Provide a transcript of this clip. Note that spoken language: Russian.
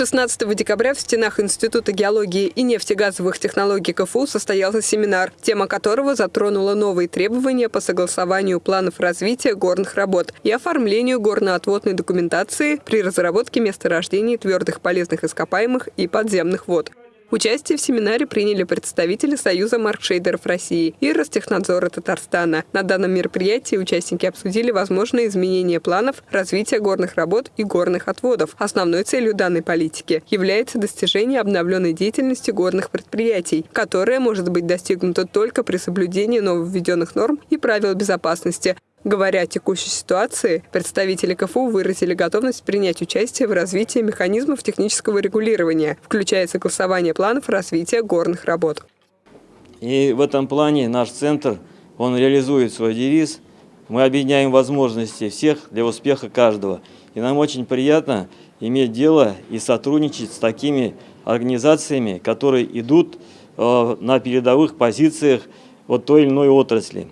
16 декабря в стенах Института геологии и нефтегазовых технологий КФУ состоялся семинар, тема которого затронула новые требования по согласованию планов развития горных работ и оформлению горно-отводной документации при разработке месторождений твердых полезных ископаемых и подземных вод. Участие в семинаре приняли представители Союза маркшейдеров России и Ростехнадзора Татарстана. На данном мероприятии участники обсудили возможные изменения планов развития горных работ и горных отводов. Основной целью данной политики является достижение обновленной деятельности горных предприятий, которая может быть достигнута только при соблюдении нововведенных норм и правил безопасности, Говоря о текущей ситуации, представители КФУ выразили готовность принять участие в развитии механизмов технического регулирования, включая согласование планов развития горных работ. И в этом плане наш центр, он реализует свой девиз «Мы объединяем возможности всех для успеха каждого». И нам очень приятно иметь дело и сотрудничать с такими организациями, которые идут э, на передовых позициях вот той или иной отрасли.